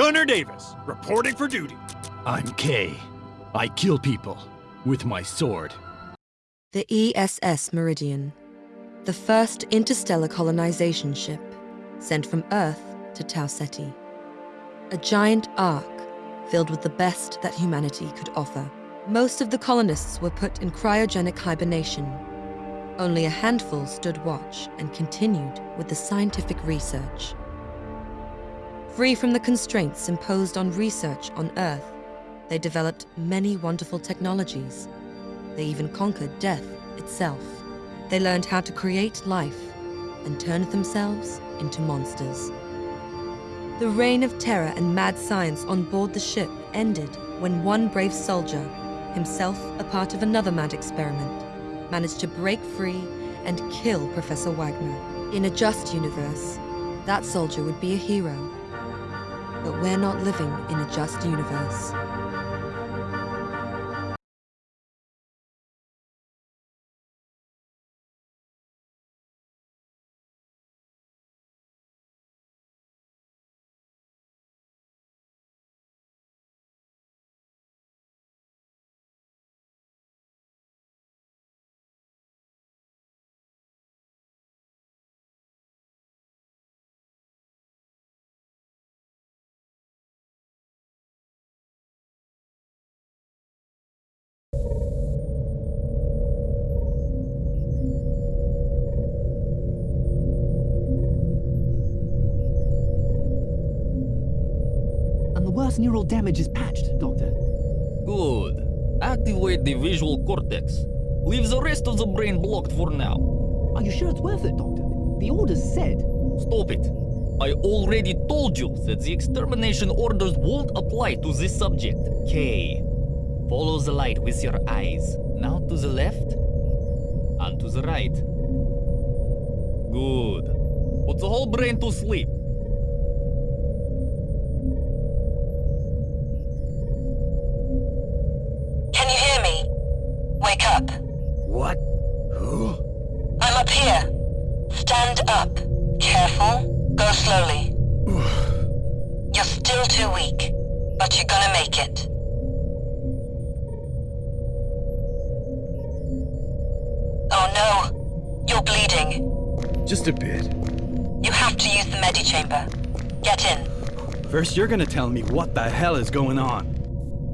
Gunner Davis, reporting for duty. I'm Kay. I kill people with my sword. The ESS Meridian, the first interstellar colonization ship sent from Earth to Tau Ceti. A giant ark filled with the best that humanity could offer. Most of the colonists were put in cryogenic hibernation. Only a handful stood watch and continued with the scientific research. Free from the constraints imposed on research on Earth, they developed many wonderful technologies. They even conquered death itself. They learned how to create life and turned themselves into monsters. The reign of terror and mad science on board the ship ended when one brave soldier, himself a part of another mad experiment, managed to break free and kill Professor Wagner. In a just universe, that soldier would be a hero. But we're not living in a just universe. Neural damage is patched, Doctor. Good. Activate the visual cortex. Leave the rest of the brain blocked for now. Are you sure it's worth it, Doctor? The orders said. Stop it. I already told you that the extermination orders won't apply to this subject. Kay. Follow the light with your eyes. Now to the left. And to the right. Good. Put the whole brain to sleep. Bleeding. Just a bit. You have to use the medichamber. Get in. First, you're gonna tell me what the hell is going on.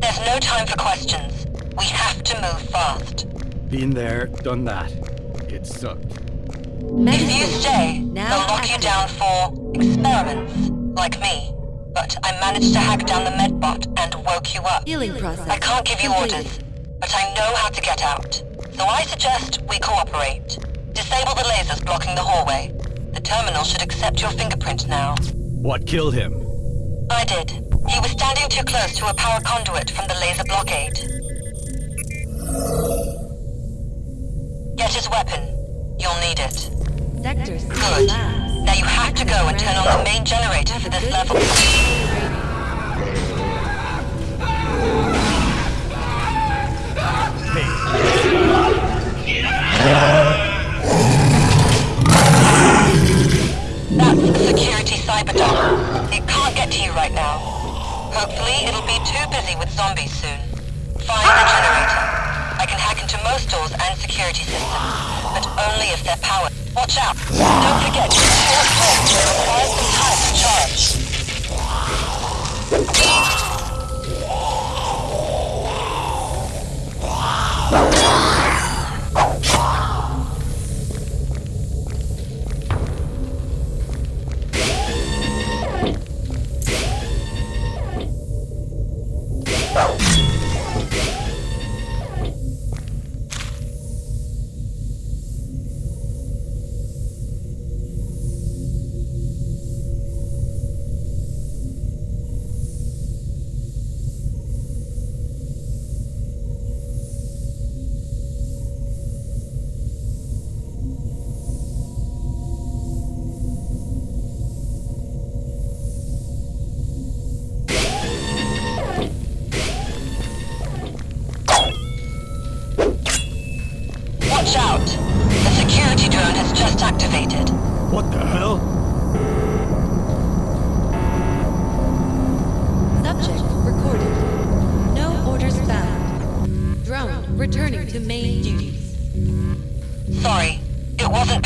There's no time for questions. We have to move fast. Been there, done that. It sucked. If you stay, Now they'll lock you down for experiments, like me. But I managed to hack down the medbot and woke you up. Healing process. I can't give you orders, but I know how to get out. So I suggest we cooperate. Disable the lasers blocking the hallway. The terminal should accept your fingerprint now. What killed him? I did. He was standing too close to a power conduit from the laser blockade. Get his weapon. You'll need it. Sector Good. Now you have to go and turn on the main generator for this level. That's busy with zombies soon. Find the generator. I can hack into most doors and security systems, but only if they're powered. Watch out. Don't forget, short range. Requires some time to charge.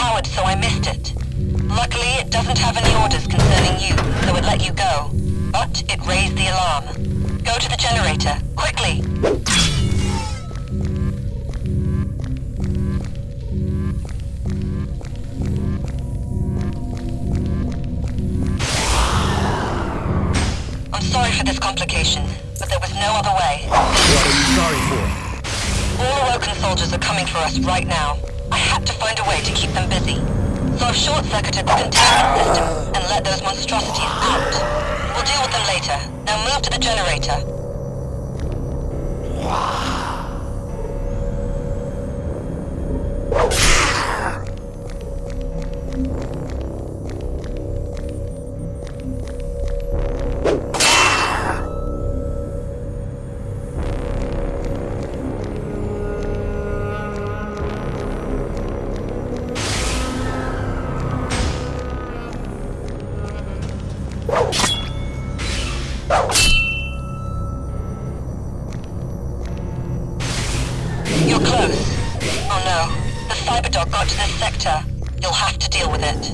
Pod, so I missed it. Luckily, it doesn't have any orders concerning you, so it let you go. But it raised the alarm. Go to the generator, quickly! I'm sorry for this complication, but there was no other way. What are you sorry for? All Awoken soldiers are coming for us right now. I had to find a way to keep them busy. So I've short-circuited the containment system and let those monstrosities out. We'll deal with them later. Now move to the generator. You're Cyberdog got to this sector. You'll have to deal with it.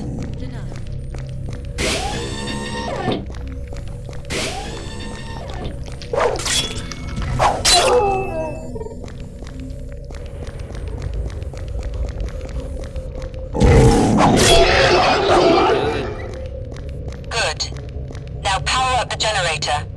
Good. Now power up the generator.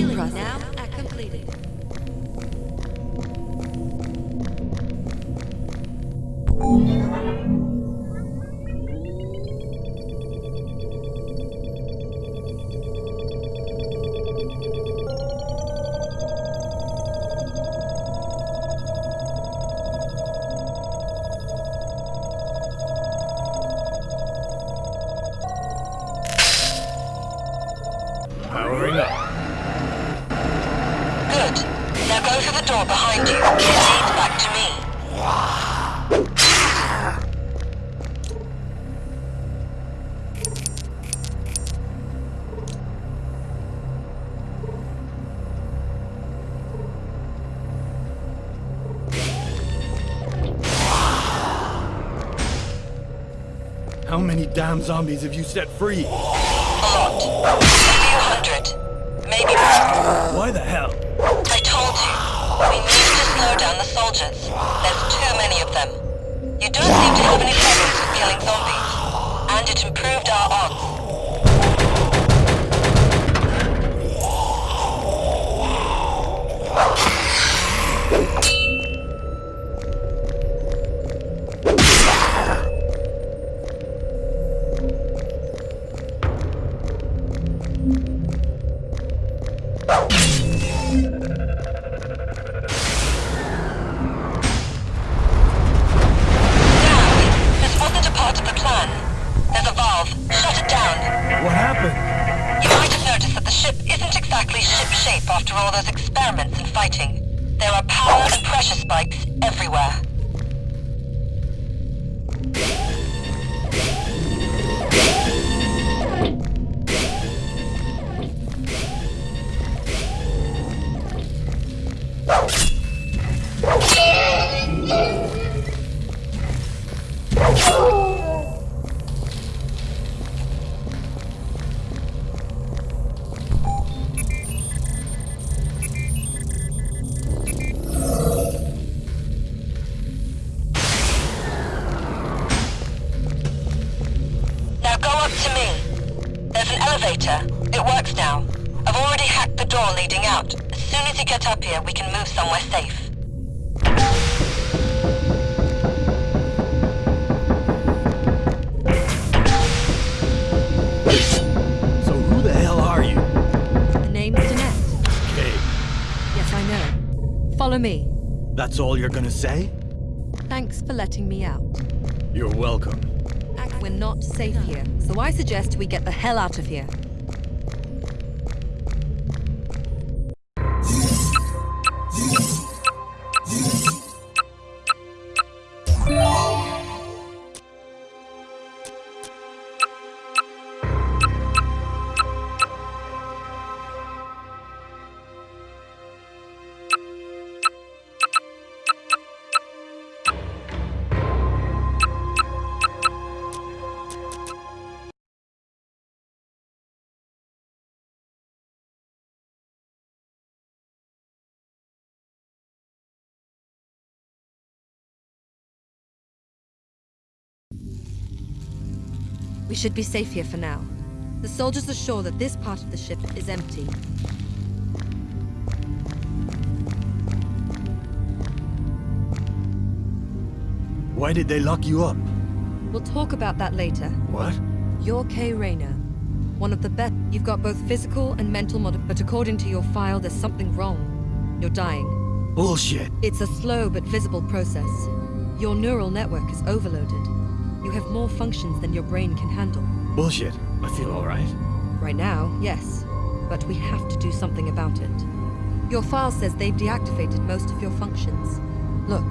Healing process now How many damn zombies have you set free? A lot. A few hundred. After all those experiments and fighting. There are power and pressure spikes everywhere. Door leading out. As soon as you get up here, we can move somewhere safe. So who the hell are you? The name's Danette. Okay, Yes, I know. Follow me. that's all you're gonna say? Thanks for letting me out. You're welcome. We're not safe here, so I suggest we get the hell out of here. We should be safe here for now. The soldiers are sure that this part of the ship is empty. Why did they lock you up? We'll talk about that later. What? You're Kay Rayner. One of the best. You've got both physical and mental mod- but according to your file, there's something wrong. You're dying. Bullshit. It's a slow but visible process. Your neural network is overloaded. You have more functions than your brain can handle. Bullshit. I feel alright. Right now, yes. But we have to do something about it. Your file says they've deactivated most of your functions. Look.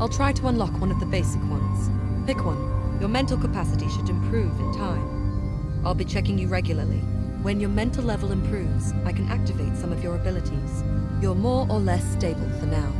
I'll try to unlock one of the basic ones. Pick one. Your mental capacity should improve in time. I'll be checking you regularly. When your mental level improves, I can activate some of your abilities. You're more or less stable for now.